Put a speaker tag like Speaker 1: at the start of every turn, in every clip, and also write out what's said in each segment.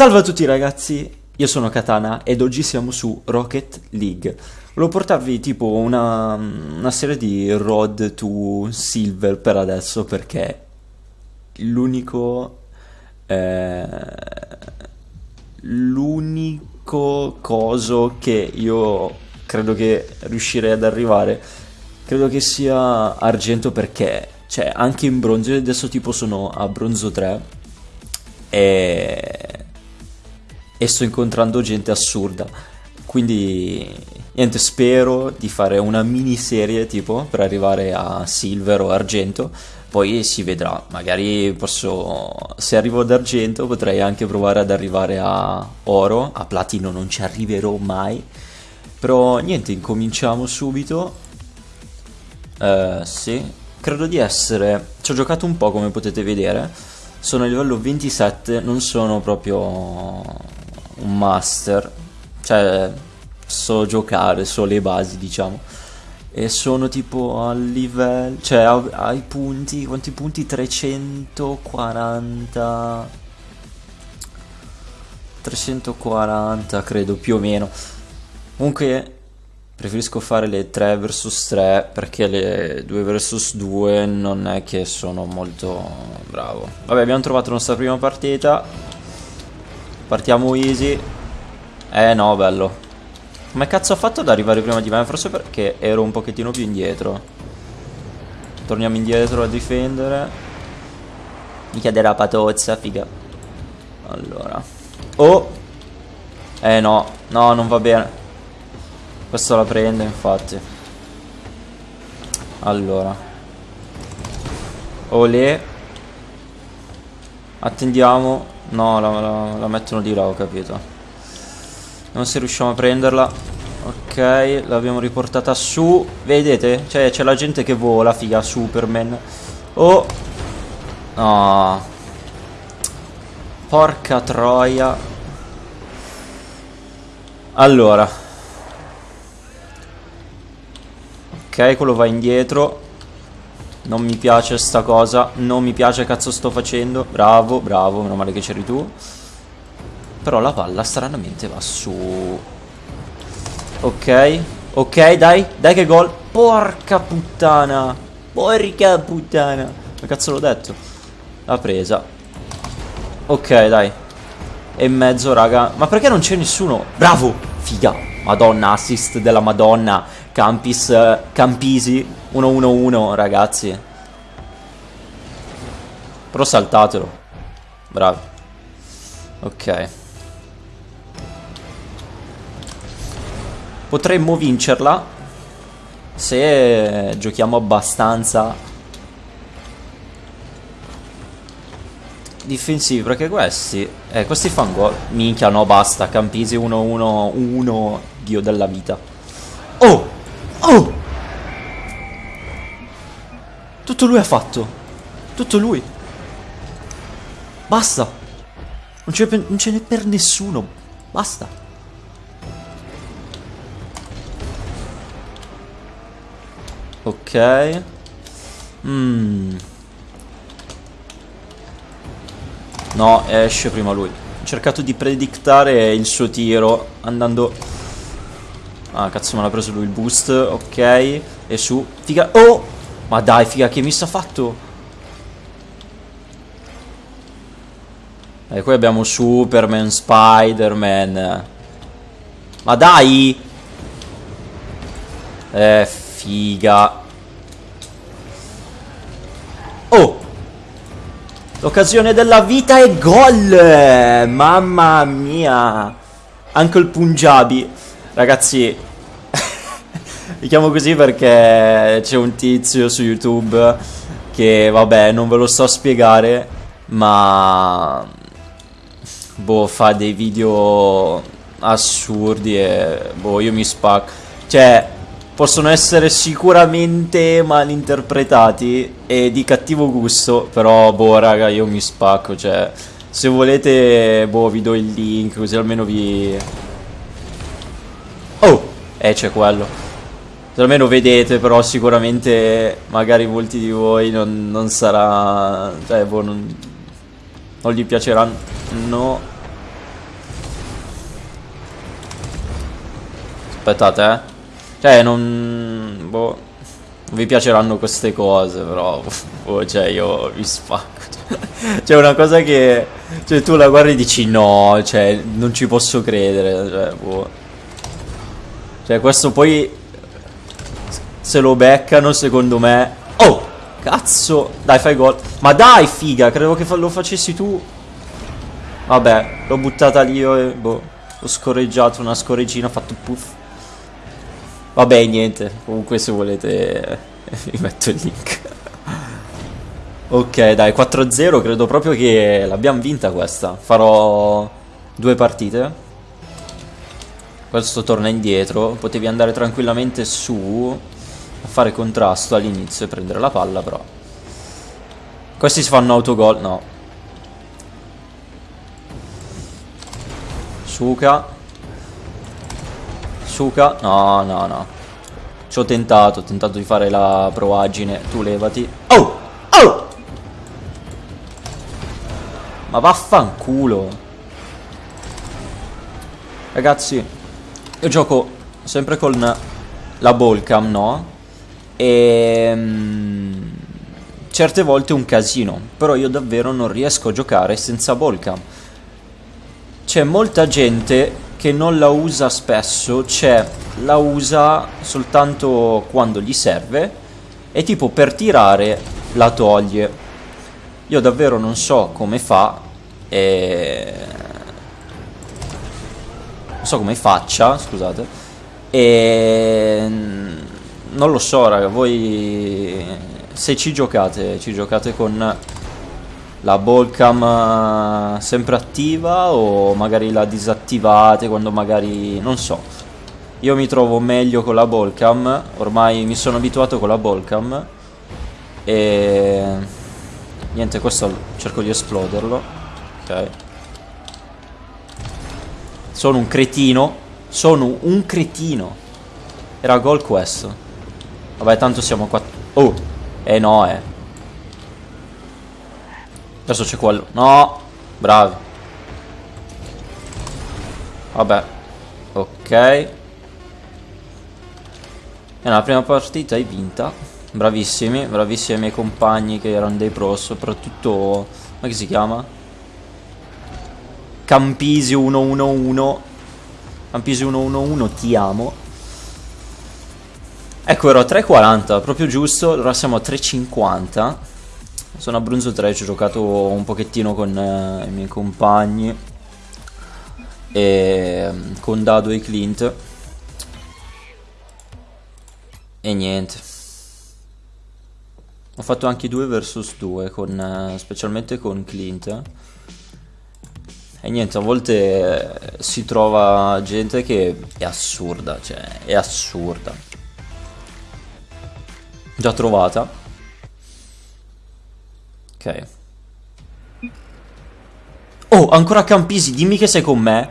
Speaker 1: Salve a tutti ragazzi, io sono Katana ed oggi siamo su Rocket League. Volevo portarvi tipo una, una serie di Road to Silver per adesso perché l'unico... Eh, l'unico coso che io credo che riuscirei ad arrivare credo che sia argento perché cioè anche in bronzo adesso tipo sono a bronzo 3 e e sto incontrando gente assurda. Quindi niente, spero di fare una miniserie tipo per arrivare a silver o argento. Poi si vedrà, magari posso, se arrivo ad argento potrei anche provare ad arrivare a oro, a platino non ci arriverò mai. Però niente, incominciamo subito. Uh, sì, credo di essere, ci ho giocato un po' come potete vedere. Sono a livello 27, non sono proprio un master, cioè so giocare, so le basi diciamo. E sono tipo al livello, cioè ai punti, quanti punti? 340... 340 credo più o meno. Comunque preferisco fare le 3 vs 3 perché le 2 vs 2 non è che sono molto bravo. Vabbè abbiamo trovato la nostra prima partita Partiamo easy. Eh no, bello. Come cazzo ho fatto ad arrivare prima di me? Forse perché ero un pochettino più indietro. Torniamo indietro a difendere. Mica della patozza, figa. Allora. Oh! Eh no, no, non va bene. Questo la prende, infatti. Allora. Olè. Attendiamo. No, la, la, la mettono di là, ho capito. Non se riusciamo a prenderla. Ok, l'abbiamo riportata su. Vedete? Cioè, c'è la gente che vola, figa, Superman. Oh. No. Porca troia. Allora. Ok, quello va indietro. Non mi piace sta cosa Non mi piace cazzo sto facendo Bravo, bravo, meno male che c'eri tu Però la palla stranamente va su Ok Ok, dai, dai che gol. Porca puttana Porca puttana. Ma cazzo l'ho detto? L'ha presa. Ok, dai. E mezzo, raga. Ma perché non c'è nessuno? Bravo Figa. Madonna, assist della madonna. Campis, Campisi 1-1-1 ragazzi. Però saltatelo. Bravo. Ok Potremmo vincerla Se giochiamo abbastanza Difensivi perché questi Eh questi fanno gol Minchia no basta Campisi 1-1-1 Dio della vita Oh Oh tutto lui ha fatto. Tutto lui. Basta. Non ce n'è per nessuno. Basta. Ok. Mm. No, esce prima lui. Ho cercato di predictare il suo tiro andando... Ah, cazzo me l'ha preso lui il boost. Ok. E su. Figa... Oh! Ma dai, figa, che miss ha fatto? E qui abbiamo Superman, Spider-Man. Ma dai! Eh, figa. Oh! L'occasione della vita è gol! Mamma mia! Anche il Punjabi. Ragazzi, mi chiamo così perché c'è un tizio su YouTube che, vabbè, non ve lo so spiegare, ma... Boh, fa dei video assurdi e... Boh, io mi spacco. Cioè, possono essere sicuramente malinterpretati e di cattivo gusto, però, boh, raga, io mi spacco, cioè... Se volete, boh, vi do il link, così almeno vi Oh! Eh, c'è quello. Se almeno vedete, però sicuramente magari molti di voi non, non sarà... Cioè, boh, non, non gli piaceranno. No. Aspettate, eh. Cioè, non... Boh. Non vi piaceranno queste cose, però... Boh, cioè, io vi spacco. Cioè, una cosa che... Cioè, tu la guardi e dici no, cioè, non ci posso credere. Cioè, boh. Cioè, questo poi... Se lo beccano, secondo me... Oh! Cazzo! Dai, fai gol. Ma dai, figa, credevo che lo facessi tu. Vabbè, l'ho buttata lì io e... Boh. Ho scorreggiato una scorreggina, ho fatto puff. Vabbè, niente. Comunque se volete vi metto il link. ok, dai, 4-0. Credo proprio che l'abbiamo vinta questa. Farò due partite. Questo torna indietro. Potevi andare tranquillamente su a fare contrasto all'inizio e prendere la palla, però. Questi si fanno autogol. No. Suka. Suka. No, no, no. Ci ho tentato, ho tentato di fare la proagine. Tu levati. Oh! Oh! Ma vaffanculo. Ragazzi, io gioco sempre con la ballcam, no? E... Mm, certe volte è un casino, però io davvero non riesco a giocare senza ballcam. C'è molta gente che non la usa spesso, cioè la usa soltanto quando gli serve e tipo per tirare la toglie. Io davvero non so come fa e... Non so come faccia, scusate. E... Non lo so raga, voi se ci giocate, ci giocate con la ballcam eh, sempre attiva o magari la disattivate quando magari non so. Io mi trovo meglio con la ballcam ormai mi sono abituato con la ballcam e niente questo cerco di esploderlo ok? Sono un cretino sono un cretino. Era gol questo. Vabbè tanto siamo qua oh eh no eh Adesso c'è quello. No! Bravi. Vabbè. Ok. E la prima partita hai vinta. Bravissimi, bravissimi i miei compagni che erano dei pro, soprattutto... Come si chiama? Campisi 111. Campisi 111, ti amo. Ecco, ero a 3.40, proprio giusto, ora siamo a 3.50. Sono a Brunzo 3, ci ho giocato un pochettino con eh, i miei compagni e con Dado e Clint. E niente. Ho fatto anche 2 vs 2, con, eh, specialmente con Clint. E niente, a volte eh, si trova gente che è assurda, cioè è assurda. Già trovata. Ok. Oh, ancora Campisi, dimmi che sei con me.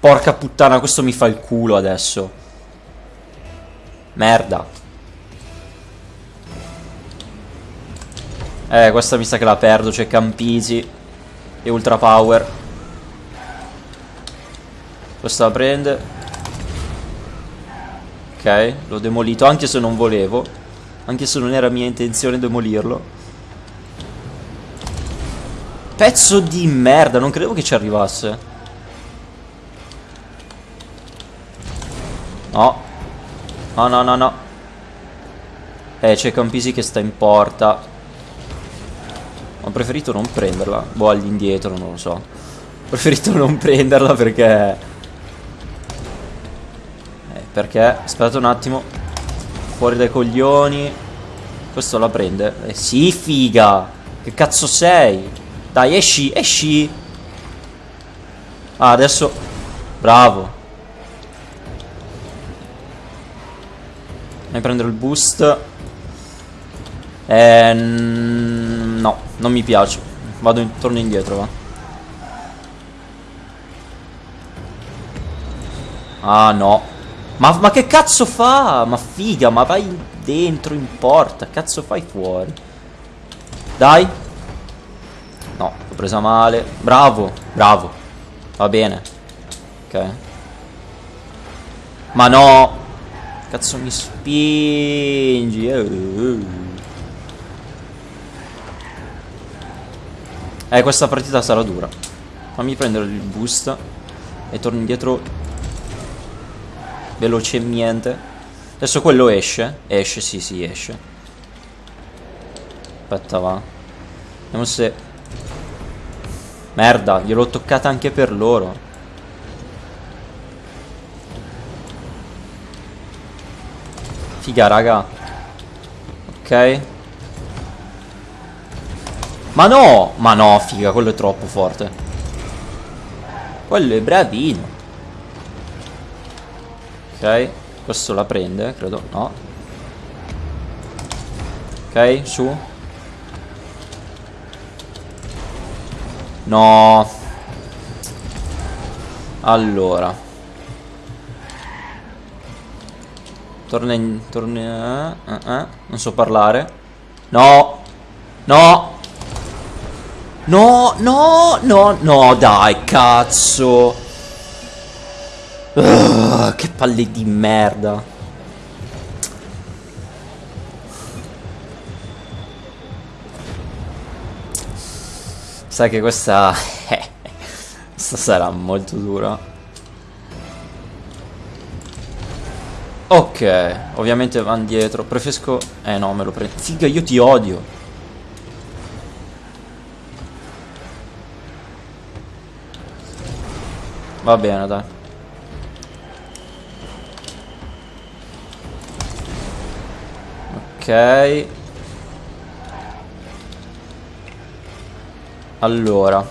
Speaker 1: Porca puttana, questo mi fa il culo adesso. Merda. Eh, questa mi sa che la perdo, c'è Campisi e Ultra Power. Questa la prende. Ok, l'ho demolito, anche se non volevo. Anche se non era mia intenzione demolirlo. Pezzo di merda, non credevo che ci arrivasse. No. No, no, no, no. Eh, c'è Campisi che sta in porta. Ho preferito non prenderla. Boh, all'indietro, non lo so. Ho preferito non prenderla perché... Eh, perché... Aspetta un attimo. Fuori dai coglioni. Questo la prende. Eh sì, figa. Che cazzo sei? Dai, esci, esci. Ah, adesso... Bravo. Vai a prendere il boost. Eh, no, non mi piace. Vado in, torno indietro, va. Ah, no. Ma, ma che cazzo fa? Ma figa, ma vai dentro in porta. Cazzo fai fuori? Dai. Presa male. Bravo, bravo. Va bene. Ok. Ma no. Cazzo mi spingi. Eh, questa partita sarà dura. Fammi prendere il boost. E torno indietro velocemente. Adesso quello esce. Esce, sì, sì, esce. Aspetta, va. Vediamo se... Merda, gliel'ho toccata anche per loro. Figa, raga. Ok. Ma no! Ma no, figa, quello è troppo forte. Quello è bravino. Ok, questo la prende, credo, no. Ok, su. No. Allora. Torna in... Torna... Uh, uh, non so parlare. No. No. No, no, no, no, dai, cazzo. Uh, che palle di merda. Sai che questa... questa sarà molto dura. Ok, ovviamente van dietro. Preferisco... Eh no, me lo prendo. Figa, io ti odio. Va bene, dai. Ok. Allora.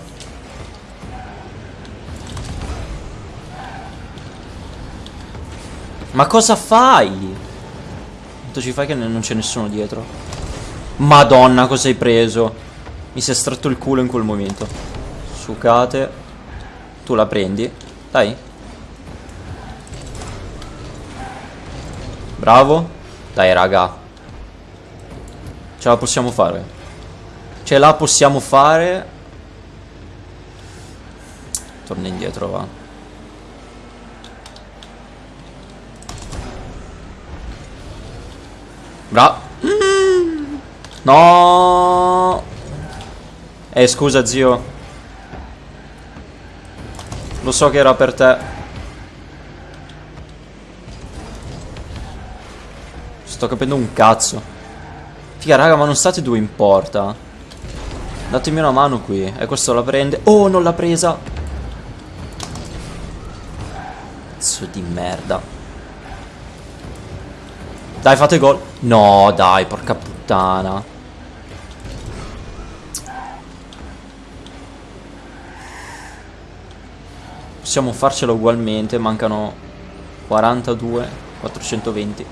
Speaker 1: Ma cosa fai? Quanto ci fai che non c'è nessuno dietro? Madonna, cosa hai preso? Mi si è stretto il culo in quel momento. Sucate. Tu la prendi. Dai. Bravo. Dai, raga. Ce la possiamo fare. Ce la possiamo fare. Torna indietro, va. Bra. No. Eh, scusa, zio. Lo so che era per te. Sto capendo un cazzo. Figa raga ma non state due in porta Datemi una mano qui E questo la prende Oh non l'ha presa Cazzo di merda Dai fate gol No dai porca puttana Possiamo farcela ugualmente Mancano 42 420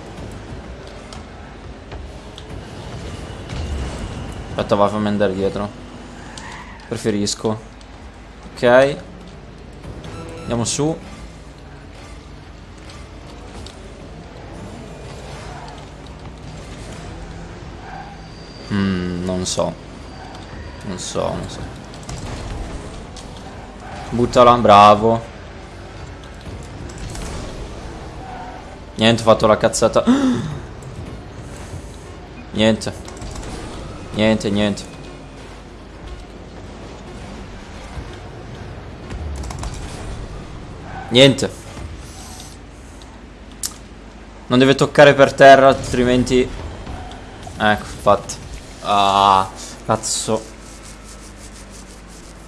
Speaker 1: Aspetta, va, fammi andare dietro. Preferisco. Ok. Andiamo su. Mm, non so. Non so, non so. Buttala, bravo. Niente, ho fatto la cazzata. Niente. Niente, niente. Niente. Non deve toccare per terra, altrimenti... Ecco, infatti. Ah, cazzo.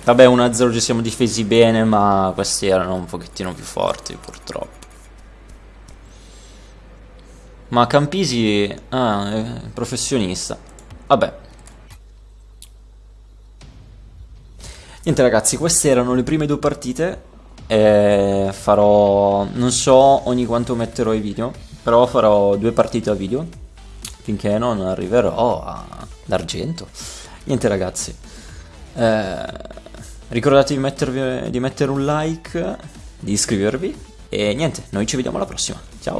Speaker 1: Vabbè, 1-0 ci siamo difesi bene, ma questi erano un pochettino più forti, purtroppo. Ma Campisi... Ah, è professionista. Vabbè. Niente ragazzi, queste erano le prime due partite. E farò... non so ogni quanto metterò i video, però farò due partite a video finché non arriverò all'argento. Niente ragazzi, eh, ricordatevi di, mettervi, di mettere un like, di iscrivervi e niente, noi ci vediamo alla prossima.